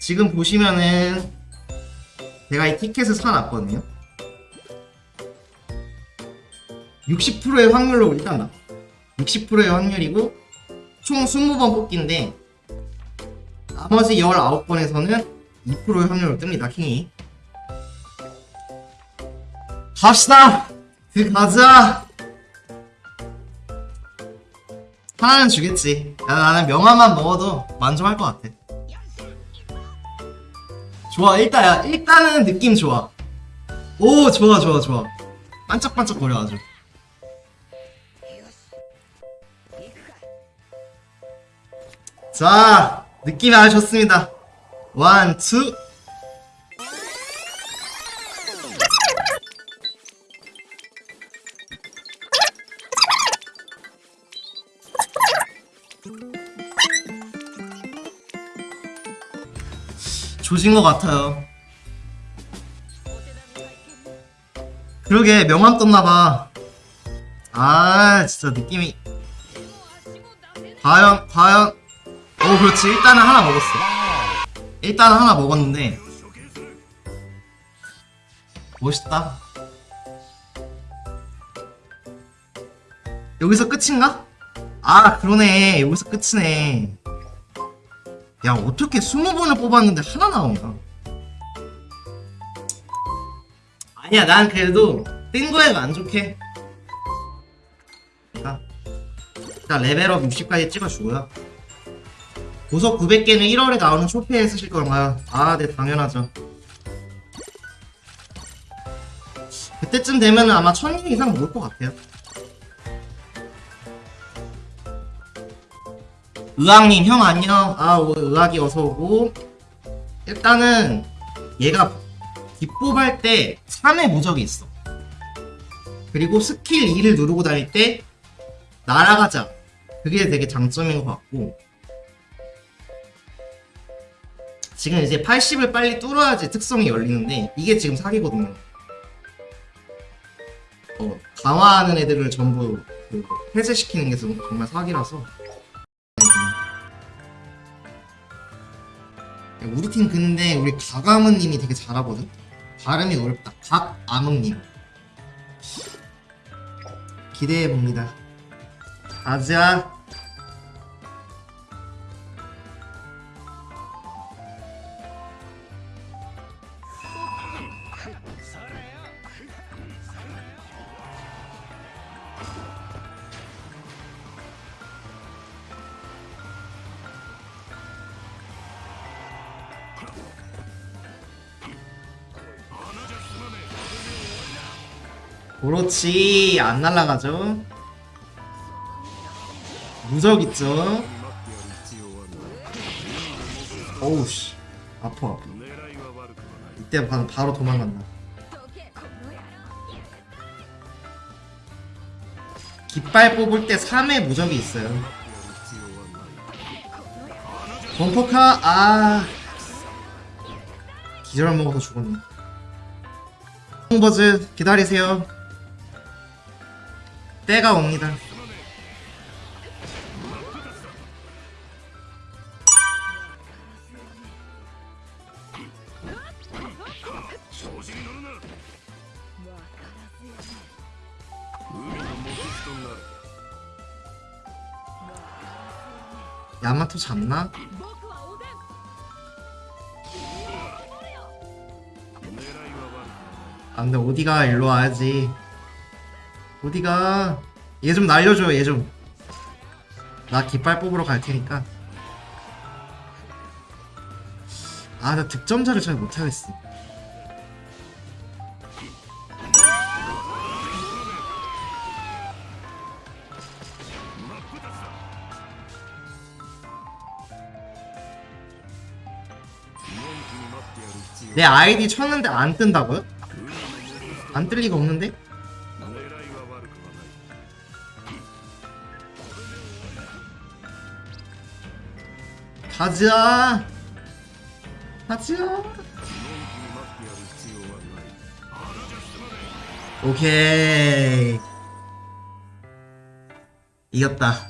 지금 보시면은 제가 이 티켓을 사놨거든요. 60%의 확률로 일단 나. 60%의 확률이고 총 20번 뽑기인데 나머지 19번에서는 2%의 확률로 뜹니다 킹이. 갑시다! 들어가자! 하나는 주겠지. 야, 나는 명함만 먹어도 만족할 것 같아 좋아 일단 야 일단은 느낌 좋아. 오 좋아 좋아 좋아. 반짝반짝 거려 아주. 자 느낌이 아주 좋습니다. one, two 조진 것 같아요. 그러게 명함 떴나봐. 아 진짜 느낌이. 과연 과연. 오 그렇지. 일단은 하나 먹었어. 일단은 하나 먹었는데. 멋있다. 여기서 끝인가? 아 그러네. 여기서 끝이네 야 어떻게 20번을 뽑았는데 하나 나오냐 아니야 난 그래도 뜬안 좋게 자, 일단 레벨업 60까지 찍어주고요 보석 900개는 1월에 나오는 쇼페에 쓰실 건가요? 아, 네, 당연하죠. 그때쯤 되면은 아마 1000개 이상 모을 것 같아요. 의학님, 형 안녕. 아, 오, 의학이 어서오고. 일단은, 얘가 뒷뽑할 때 3의 무적이 있어. 그리고 스킬 2를 누르고 다닐 때, 날아가자. 그게 되게 장점인 것 같고. 지금 이제 80을 빨리 뚫어야지 특성이 열리는데 이게 지금 사기거든요. 어, 강화하는 애들을 전부 그 해제시키는 게 좀- 정말 사기라서. 우리 팀 근데 우리 가가문님이 되게 잘하거든. 발음이 어렵다. 각아묵님. 기대해 봅니다. 가자. 그렇지. 안 날라가죠. 무적 있죠. 어우씨. 아파 아파. 이때 바로, 바로 도망간다. 깃발 뽑을 때 3의 무적이 있어요. 범퍼카 아. 기절 먹어서 죽었네. 버즈 기다리세요 때가 옵니다 야마토 잡나? 아 근데 어디가 일로 와야지 어디가 얘 좀 날려줘 얘 좀 나 깃발 뽑으러 갈 테니까 아 나 득점자를 잘 못하겠어 내 아이디 쳤는데 안 뜬다고요? 안 뜰 리가 없는데? 가자 가자 오케이. 이겼다